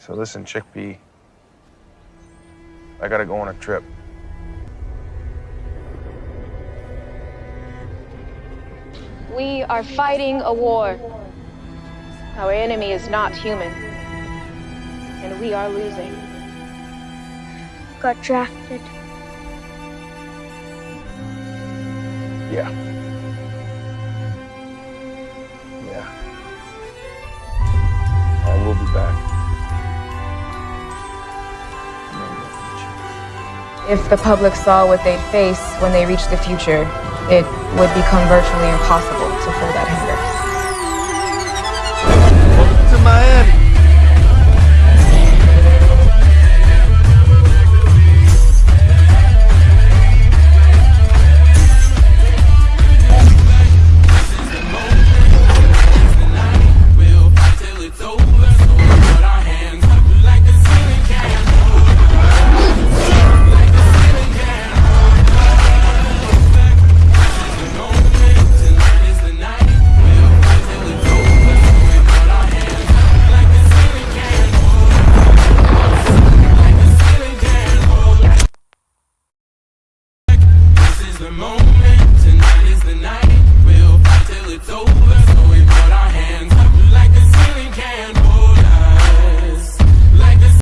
So listen, Chickpea, I gotta go on a trip. We are fighting a war. Our enemy is not human. And we are losing. Got drafted. Yeah. Yeah. I will be back. If the public saw what they'd face when they reached the future, it would become virtually impossible to fill that the moment.